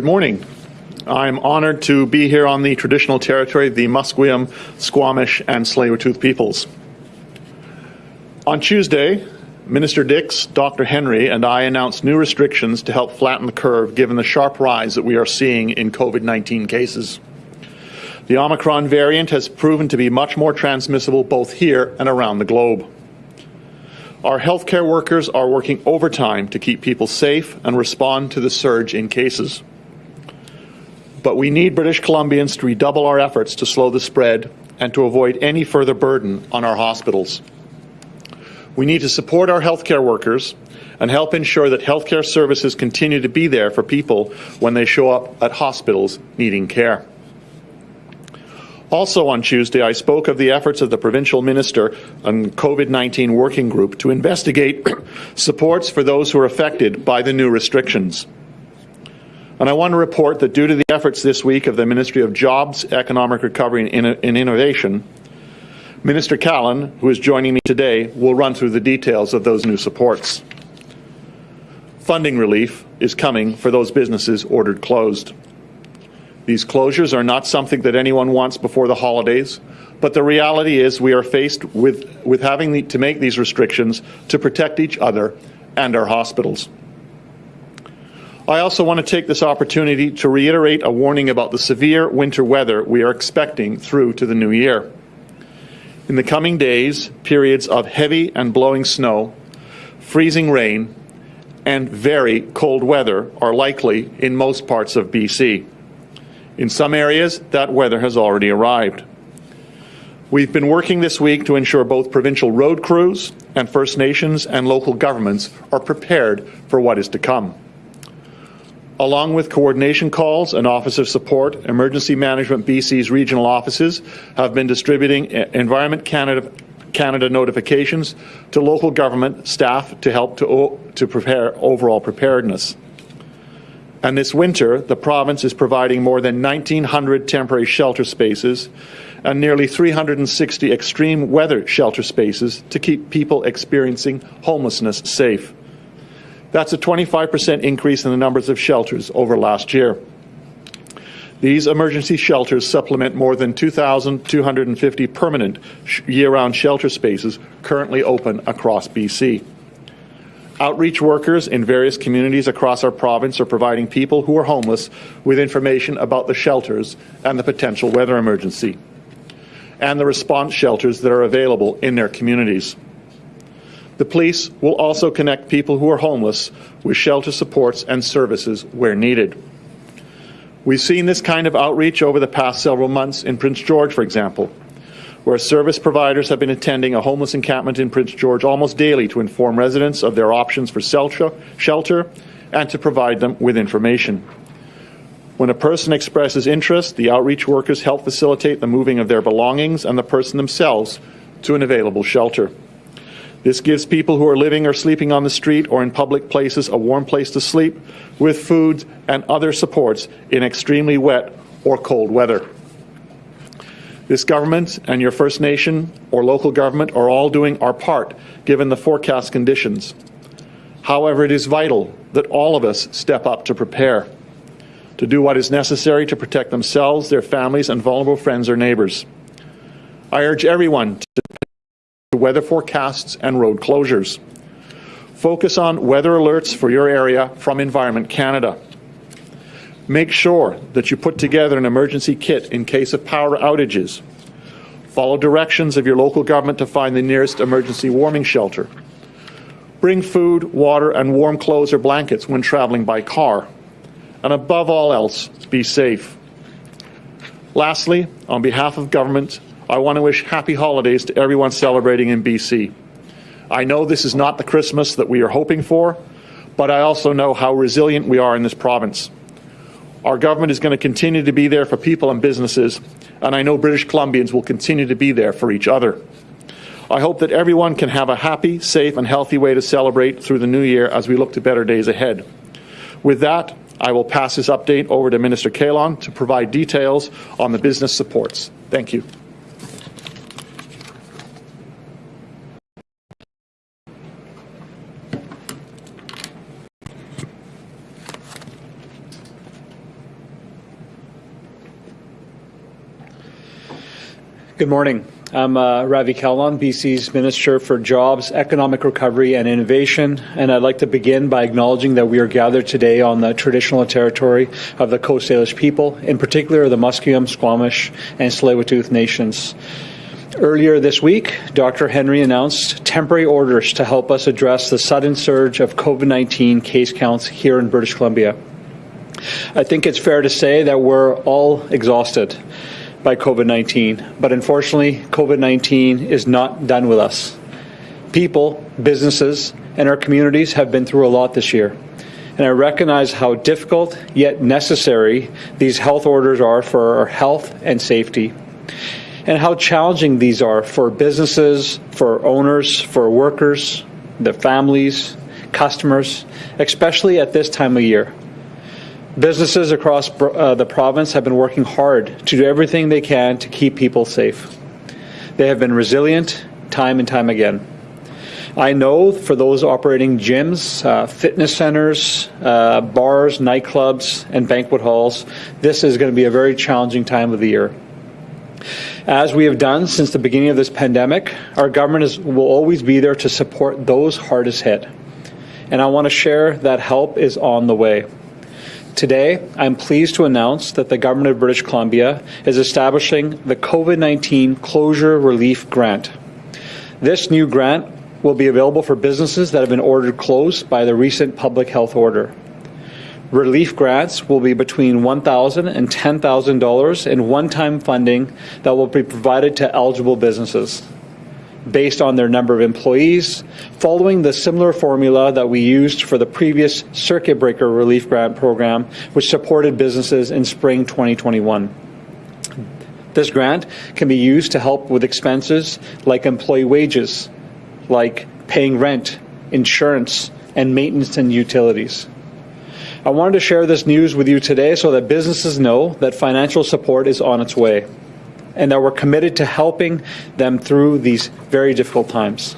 Good morning. I'm honored to be here on the traditional territory of the Musqueam, Squamish, and Tsleil-Waututh peoples. On Tuesday, Minister Dix, Dr. Henry, and I announced new restrictions to help flatten the curve given the sharp rise that we are seeing in COVID-19 cases. The Omicron variant has proven to be much more transmissible both here and around the globe. Our healthcare workers are working overtime to keep people safe and respond to the surge in cases but we need British Columbians to redouble our efforts to slow the spread and to avoid any further burden on our hospitals. We need to support our healthcare workers and help ensure that healthcare services continue to be there for people when they show up at hospitals needing care. Also on Tuesday, I spoke of the efforts of the Provincial Minister and COVID-19 Working Group to investigate supports for those who are affected by the new restrictions. And I want to report that due to the efforts this week of the Ministry of Jobs, Economic Recovery and, Innovation, Minister Kahlon, who is joining me today, will run through the details of those new supports. Funding relief is coming for those businesses ordered closed. These closures are not something that anyone wants before the holidays, but the reality is we are faced with, with having the, to make these restrictions to protect each other and our hospitals. I also want to take this opportunity to reiterate a warning about the severe winter weather we are expecting through to the new year. In the coming days, periods of heavy and blowing snow, freezing rain, and very cold weather are likely in most parts of BC. In some areas, that weather has already arrived. We've been working this week to ensure both provincial road crews and First Nations and local governments are prepared for what is to come. Along with coordination calls and Office of Support, Emergency Management BC's regional offices have been distributing Environment Canada, Canada notifications to local government staff to help to, to prepare overall preparedness. And this winter, the province is providing more than 1,900 temporary shelter spaces and nearly 360 extreme weather shelter spaces to keep people experiencing homelessness safe. That's a 25% increase in the numbers of shelters over last year. These emergency shelters supplement more than 2,250 permanent year-round shelter spaces currently open across BC. Outreach workers in various communities across our province are providing people who are homeless with information about the shelters and the potential weather emergency, and the response shelters that are available in their communities. The police will also connect people who are homeless with shelter supports and services where needed. We've seen this kind of outreach over the past several months in Prince George, for example, where service providers have been attending a homeless encampment in Prince George almost daily to inform residents of their options for shelter and to provide them with information. When a person expresses interest, the outreach workers help facilitate the moving of their belongings and the person themselves to an available shelter. This gives people who are living or sleeping on the street or in public places a warm place to sleep with food and other supports in extremely wet or cold weather. This government and your First Nation or local government are all doing our part given the forecast conditions. However, it is vital that all of us step up to prepare, to do what is necessary to protect themselves, their families, and vulnerable friends or neighbours. I urge everyone to weather forecasts and road closures. Focus on weather alerts for your area from Environment Canada. Make sure that you put together an emergency kit in case of power outages. Follow directions of your local government to find the nearest emergency warming shelter. Bring food, water, and warm clothes or blankets when traveling by car. And above all else, be safe. Lastly, on behalf of government I want to wish happy holidays to everyone celebrating in BC. I know this is not the Christmas that we are hoping for, but I also know how resilient we are in this province. Our government is going to continue to be there for people and businesses, and I know British Columbians will continue to be there for each other. I hope that everyone can have a happy, safe, and healthy way to celebrate through the new year as we look to better days ahead. With that, I will pass this update over to Minister Kahlon to provide details on the business supports. Thank you. Good morning. I'm uh, Ravi Kahlon, BC's Minister for Jobs, Economic Recovery and Innovation, and I'd like to begin by acknowledging that we are gathered today on the traditional territory of the Coast Salish people, in particular the Musqueam, Squamish, and Tsleil-Waututh nations. Earlier this week, Dr. Henry announced temporary orders to help us address the sudden surge of COVID 19 case counts here in British Columbia. I think it's fair to say that we're all exhausted by COVID 19. But unfortunately, COVID 19 is not done with us. People, businesses, and our communities have been through a lot this year. And I recognize how difficult yet necessary these health orders are for our health and safety, and how challenging these are for businesses, for owners, for workers, their families, customers, especially at this time of year. Businesses across uh, the province have been working hard to do everything they can to keep people safe. They have been resilient time and time again. I know for those operating gyms, uh, fitness centers, uh, bars, nightclubs, and banquet halls, this is going to be a very challenging time of the year. As we have done since the beginning of this pandemic, our government is, will always be there to support those hardest hit. And I want to share that help is on the way. Today, I'm pleased to announce that the Government of British Columbia is establishing the COVID 19 Closure Relief Grant. This new grant will be available for businesses that have been ordered closed by the recent public health order. Relief grants will be between $1,000 and $10,000 in one time funding that will be provided to eligible businesses based on their number of employees, following the similar formula that we used for the previous circuit breaker relief grant program, which supported businesses in spring 2021. This grant can be used to help with expenses like employee wages, like paying rent, insurance, and maintenance and utilities. I wanted to share this news with you today so that businesses know that financial support is on its way and that we're committed to helping them through these very difficult times.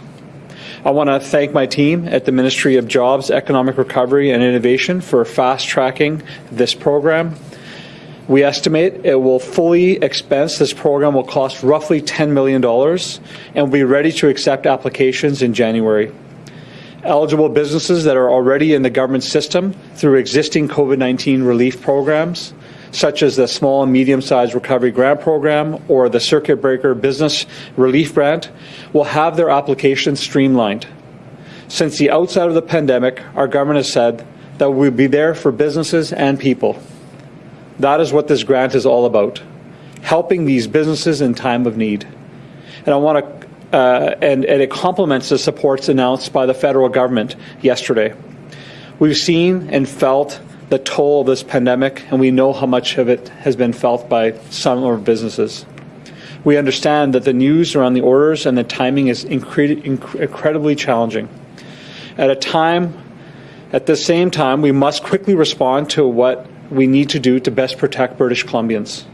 I want to thank my team at the Ministry of Jobs, Economic Recovery and Innovation for fast tracking this program. We estimate it will fully expense. This program will cost roughly $10 million and will be ready to accept applications in January. Eligible businesses that are already in the government system through existing COVID 19 relief programs such as the Small and Medium Sized Recovery Grant Program or the Circuit Breaker Business Relief Grant, will have their applications streamlined. Since the outset of the pandemic, our government has said that we'll be there for businesses and people. That is what this grant is all about helping these businesses in time of need. And I want to uh, and, and, it complements the supports announced by the federal government yesterday. We've seen and felt the toll of this pandemic, and we know how much of it has been felt by some of our businesses. We understand that the news around the orders and the timing is incre incredibly challenging. At a time, at the same time, we must quickly respond to what we need to do to best protect British Columbians.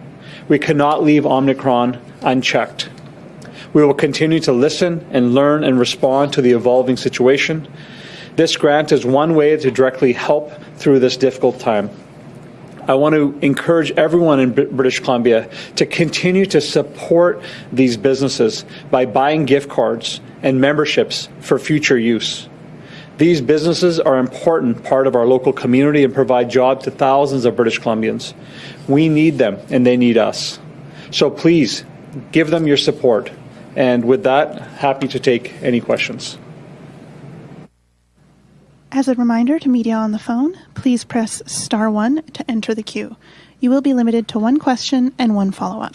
We cannot leave Omicron unchecked. We will continue to listen and learn and respond to the evolving situation this grant is one way to directly help through this difficult time. I want to encourage everyone in British Columbia to continue to support these businesses by buying gift cards and memberships for future use. These businesses are an important part of our local community and provide jobs to thousands of British Columbians. We need them and they need us. So please give them your support. And with that, happy to take any questions. As a reminder to media on the phone, please press star one to enter the queue. You will be limited to one question and one follow up.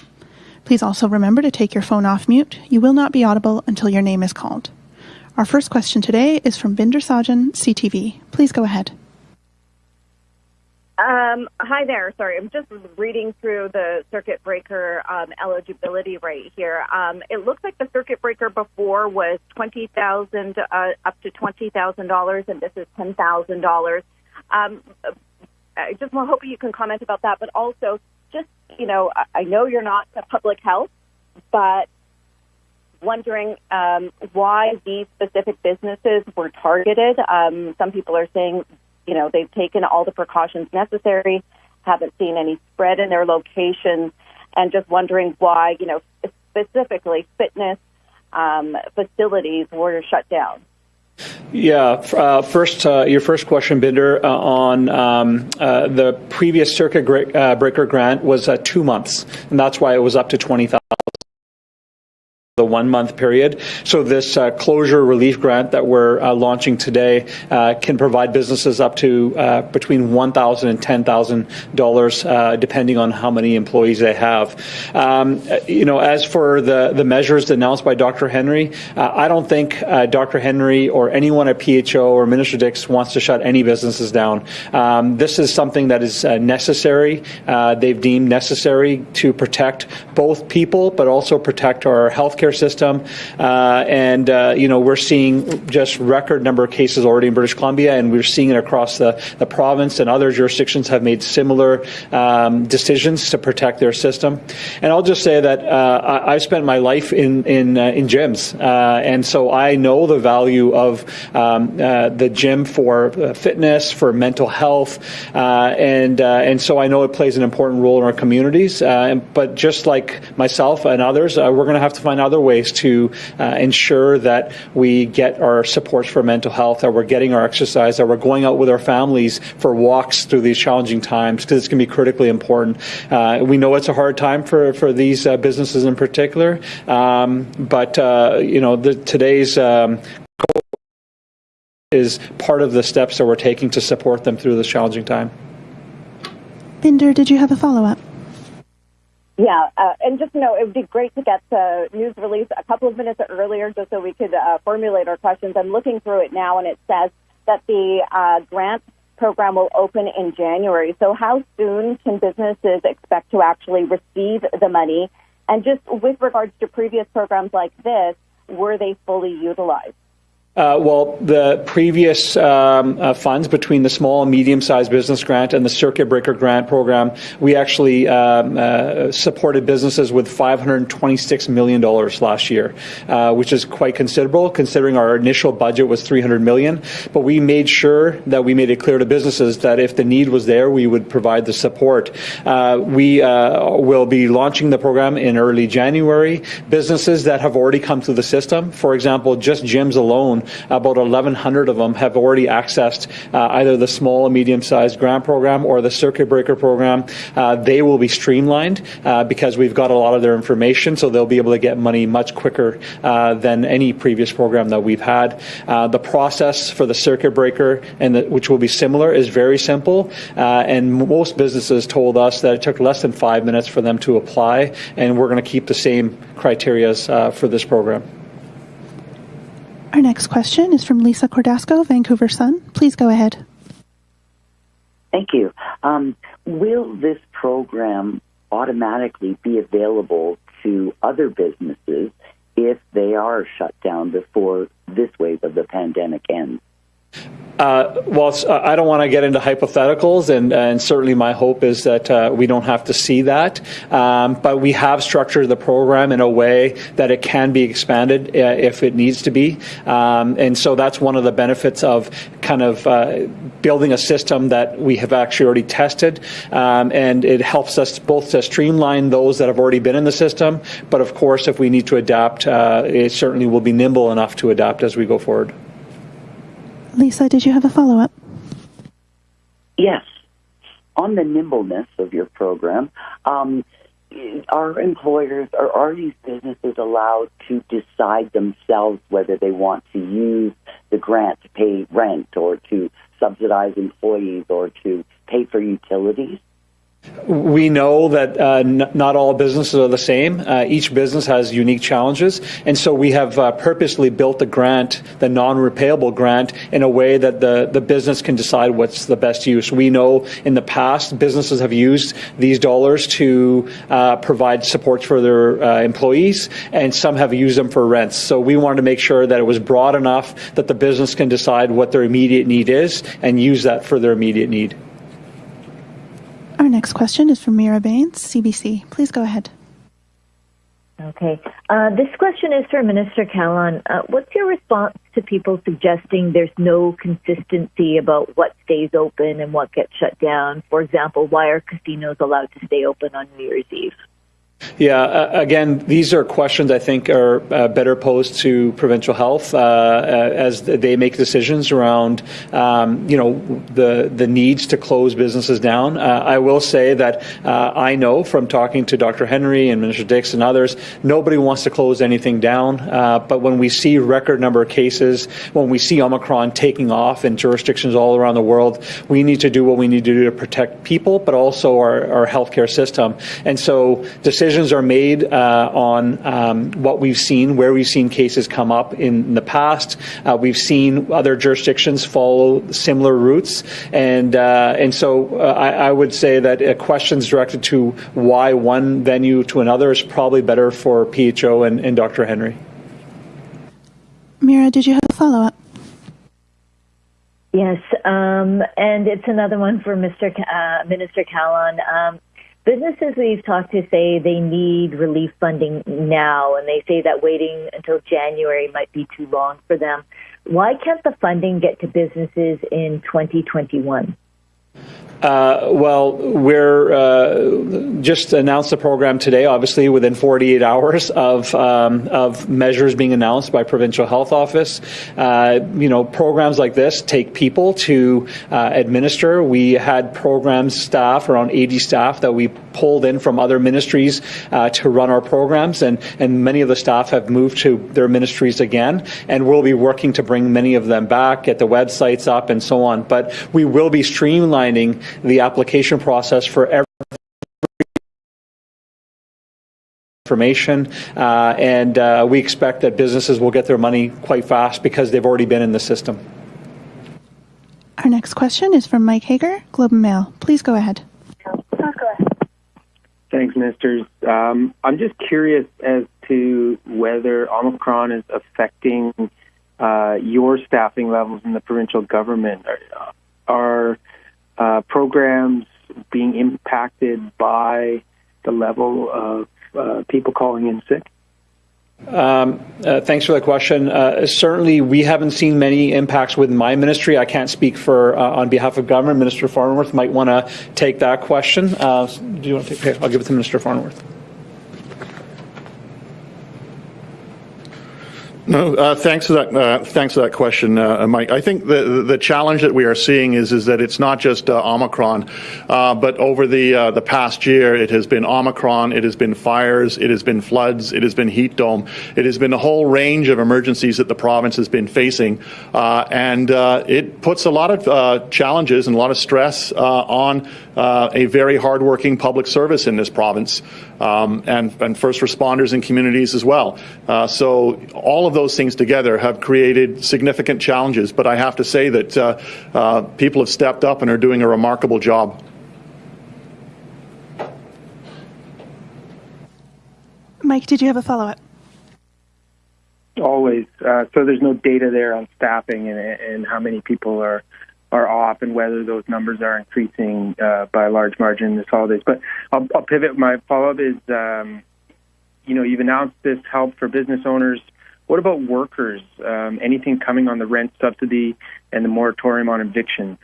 Please also remember to take your phone off mute. You will not be audible until your name is called. Our first question today is from Bhinder Sajan, CTV. Please go ahead. Um, hi there. Sorry, I'm just reading through the circuit breaker um, eligibility right here. Um, it looks like the circuit breaker before was twenty thousand uh, up to twenty thousand dollars, and this is ten thousand dollars. Um, I just want hoping you can comment about that, but also just you know, I know you're not a public health, but wondering um, why these specific businesses were targeted. Um, some people are saying you know, they've taken all the precautions necessary, haven't seen any spread in their locations, and just wondering why, you know, specifically fitness um, facilities were shut down? Yeah. Uh, first, uh, your first question, Bhinder, uh, on um, uh, the previous circuit uh, breaker grant was uh, two months, and that's why it was up to twenty thousand the one month period. So this uh, closure relief grant that we're uh, launching today uh, can provide businesses up to uh, between $1,000 and $10,000 uh, depending on how many employees they have. Um, you know, as for the, the measures announced by Dr. Henry, uh, I don't think Dr. Henry or anyone at PHO or Minister Dix wants to shut any businesses down. Um, this is something that is necessary. they've deemed necessary to protect both people, but also protect our healthcare healthcare system. Uh, and, uh, you know, we're seeing just record number of cases already in British Columbia, and we're seeing it across the, the province, and other jurisdictions have made similar um, decisions to protect their system. And I'll just say that uh, I, have spent my life in, in, uh, in gyms, uh, and so I know the value of um, uh, the gym for fitness, for mental health, and, and so I know it plays an important role in our communities. but just like myself and others, we're going to have to find other ways to uh, ensure that we get our supports for mental health, that we're getting our exercise, that we're going out with our families for walks through these challenging times, because it's going to be critically important. Uh, we know it's a hard time for, for these uh, businesses in particular, um, but uh, you know the, today's um, is part of the steps that we're taking to support them through this challenging time. Bhinder, did you have a follow up? Yeah, uh, and just you know it would be great to get the news release a couple of minutes earlier just so we could uh, formulate our questions. I'm looking through it now, and it says that the uh, grant program will open in January. So, how soon can businesses expect to actually receive the money? And just with regards to previous programs like this, were they fully utilized? Uh, well, the previous um, uh, funds between the small and medium-sized business grant and the circuit breaker grant program, we actually um, uh, supported businesses with $526 million last year, uh, which is quite considerable considering our initial budget was 300 million. But we made sure that we made it clear to businesses that if the need was there, we would provide the support. Uh, we uh, will be launching the program in early January. Businesses that have already come through the system, for example, just gyms alone, about 1,100 of them have already accessed uh, either the small and medium-sized grant program or the circuit breaker program. Uh, they will be streamlined uh, because we've got a lot of their information, so they'll be able to get money much quicker uh, than any previous program that we've had. Uh, the process for the circuit breaker, and the, which will be similar, is very simple. Uh, and most businesses told us that it took less than five minutes for them to apply, and we're going to keep the same criteria for this program. Our next question is from Lisa Cordasco, Vancouver Sun. Please go ahead. Thank you. Um, will this program automatically be available to other businesses if they are shut down before this wave of the pandemic ends? Uh, well, uh, I don't want to get into hypotheticals, and, and certainly my hope is that uh, we don't have to see that. Um, but we have structured the program in a way that it can be expanded uh, if it needs to be. Um, and so that's one of the benefits of kind of uh, building a system that we have actually already tested. Um, and it helps us both to streamline those that have already been in the system, but of course, if we need to adapt, it certainly will be nimble enough to adapt as we go forward. Lisa, did you have a follow up? Yes. On the nimbleness of your program, um, are employers or are these businesses allowed to decide themselves whether they want to use the grant to pay rent or to subsidize employees or to pay for utilities? We know that uh, not all businesses are the same. Uh, each business has unique challenges, and so we have uh, purposely built the grant, the non-repayable grant, in a way that the, the business can decide what's the best use. We know in the past businesses have used these dollars to uh, provide support for their uh, employees, and some have used them for rents. So we wanted to make sure that it was broad enough that the business can decide what their immediate need is and use that for their immediate need. Our next question is from Meera Bains, CBC. Please go ahead. Okay. Uh, this question is for Minister Kahlon. Uh, what's your response to people suggesting there's no consistency about what stays open and what gets shut down? For example, why are casinos allowed to stay open on New Year's Eve? Yeah, uh, again, these are questions I think are uh, better posed to provincial health uh, uh as they make decisions around, um, you know, the the needs to close businesses down. Uh, I will say that uh, I know from talking to Dr. Henry and Minister Dix and others, nobody wants to close anything down. but when we see record number of cases, when we see Omicron taking off in jurisdictions all around the world, we need to do what we need to do to protect people, but also our, our healthcare system. And so decisions decisions are made uh, on um, what we've seen, where we've seen cases come up in the past. Uh, we've seen other jurisdictions follow similar routes, and uh, and so uh, I, I, would say that questions directed to why one venue to another is probably better for PHO and, and Dr. Henry. Meera, did you have a follow up? Yes, um, and it's another one for Mr. Uh, Minister Kahlon. Um, businesses we've talked to say they need relief funding now, and they say that waiting until January might be too long for them. Why can't the funding get to businesses in 2021? Uh, well, we're uh, just announced the program today. Obviously, within 48 hours of um, of measures being announced by provincial health office. Uh, you know, programs like this take people to uh, administer. We had programs staff around 80 staff that we pulled in from other ministries uh, to run our programs, and and many of the staff have moved to their ministries again, and we'll be working to bring many of them back, get the websites up, and so on. But we will be streamlining the application process for every information, uh, and uh, we expect that businesses will get their money quite fast because they've already been in the system. Our next question is from Mike Hager, Globe and Mail. Please go ahead. Thanks, ministers. Um, I'm just curious as to whether Omicron is affecting uh, your staffing levels in the provincial government. Are, are uh, programs being impacted by the level of uh, people calling in sick? Um, uh, thanks for the question. Uh, certainly, we haven't seen many impacts with my ministry. I can't speak for uh, on behalf of government. Minister Farnworth might want to take that question. Do you want to take? I'll give it to Minister Farnworth. No, uh, thanks for that. Uh, thanks for that question, uh, Mike. I think the the challenge that we are seeing is is that it's not just uh, Omicron, uh, but over the uh, the past year, it has been Omicron, it has been fires, it has been floods, it has been heat dome, it has been a whole range of emergencies that the province has been facing, and it puts a lot of challenges and a lot of stress on a very hardworking public service in this province, um, and and first responders and communities as well. so all of of those things together have created significant challenges. But I have to say that uh, uh, people have stepped up and are doing a remarkable job. Mike, did you have a follow up? Always. Uh, so there's no data there on staffing and, and how many people are are off and whether those numbers are increasing uh, by a large margin this holidays. But I'll, I'll pivot. My follow up is, um, you know, you've announced this help for business owners what about workers? Um, anything coming on the rent subsidy and the moratorium on evictions?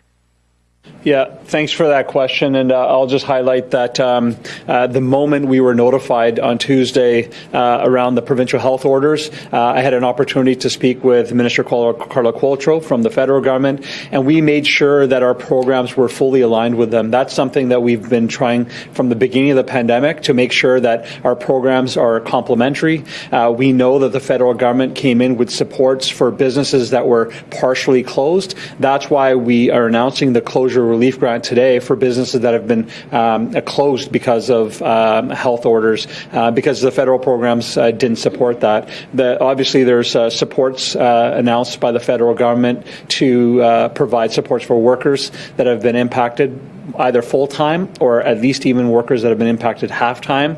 Yeah, thanks for that question. And uh, I'll just highlight that um, uh, the moment we were notified on Tuesday uh, around the provincial health orders, uh, I had an opportunity to speak with Minister Carla, Carla from the federal government, and we made sure that our programs were fully aligned with them. That's something that we've been trying from the beginning of the pandemic to make sure that our programs are complementary. Uh, we know that the federal government came in with supports for businesses that were partially closed. That's why we are announcing the closure foreclosure relief grant today for businesses that have been um, closed because of um, health orders, uh, because the federal programs uh, didn't support that. The, obviously, there's uh, supports uh, announced by the federal government to uh, provide supports for workers that have been impacted either full time or at least even workers that have been impacted half time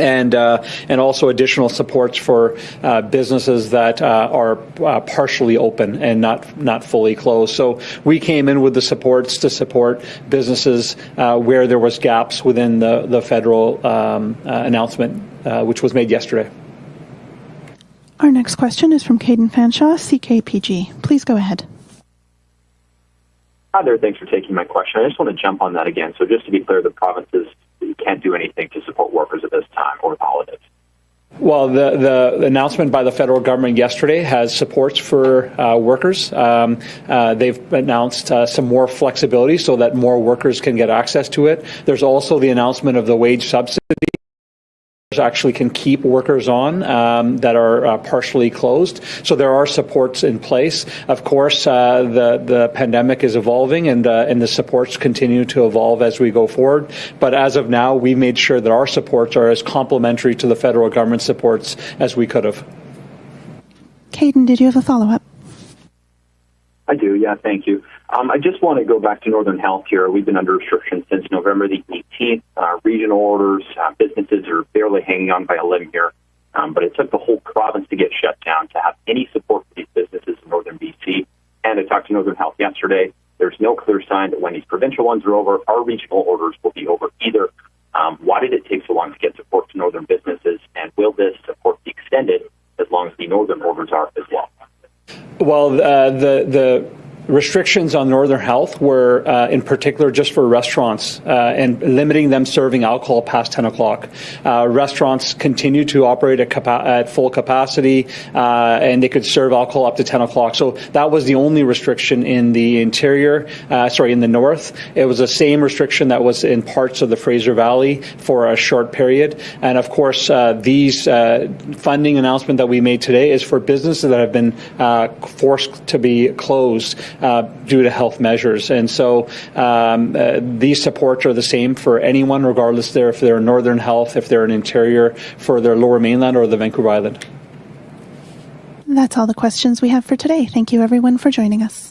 and uh, and also additional supports for uh, businesses that uh, are uh, partially open and not not fully closed. So we came in with the supports to support businesses uh, where there was gaps within the the federal um, uh, announcement, which was made yesterday. Our next question is from Caden Fanshawe, CKPG. Please go ahead. Hi there. Thanks for taking my question. I just want to jump on that again. So just to be clear, the provinces you can't do anything to support workers at this time the holidays? Well, the, the announcement by the federal government yesterday has supports for uh, workers. Um, uh, they've announced uh, some more flexibility so that more workers can get access to it. There's also the announcement of the wage subsidy actually can keep workers on um, that are uh, partially closed. So there are supports in place. Of course, uh, the the pandemic is evolving, and uh, and the supports continue to evolve as we go forward. But as of now, we've made sure that our supports are as complementary to the federal government supports as we could have. Caden, did you have a follow up? I do, yeah, thank you. Um, I just want to go back to Northern Health here. We've been under restrictions since November the 18th. Uh, regional orders, uh, businesses are barely hanging on by a limb here. Um, but it took the whole province to get shut down to have any support for these businesses in Northern BC. And I talked to Northern Health yesterday. There's no clear sign that when these provincial ones are over, our regional orders will be over either. Um, why did it take so long to get support to Northern businesses? And will this support be extended as long as the Northern orders are as well? Well, uh, the the restrictions on Northern Health were, uh, in particular, just for restaurants uh, and limiting them serving alcohol past 10 o'clock. Uh, restaurants continue to operate at, capa- at full capacity, uh, and they could serve alcohol up to 10 o'clock. So that was the only restriction in the interior, uh, sorry, in the north. It was the same restriction that was in parts of the Fraser Valley for a short period. And of course, uh, these funding announcement that we made today is for businesses that have been forced to be closed uh, due to health measures. And so um, uh, these supports are the same for anyone, regardless they're, if they're in Northern Health, if they're in interior, for their lower mainland or the Vancouver Island. That's all the questions we have for today. Thank you, everyone, for joining us.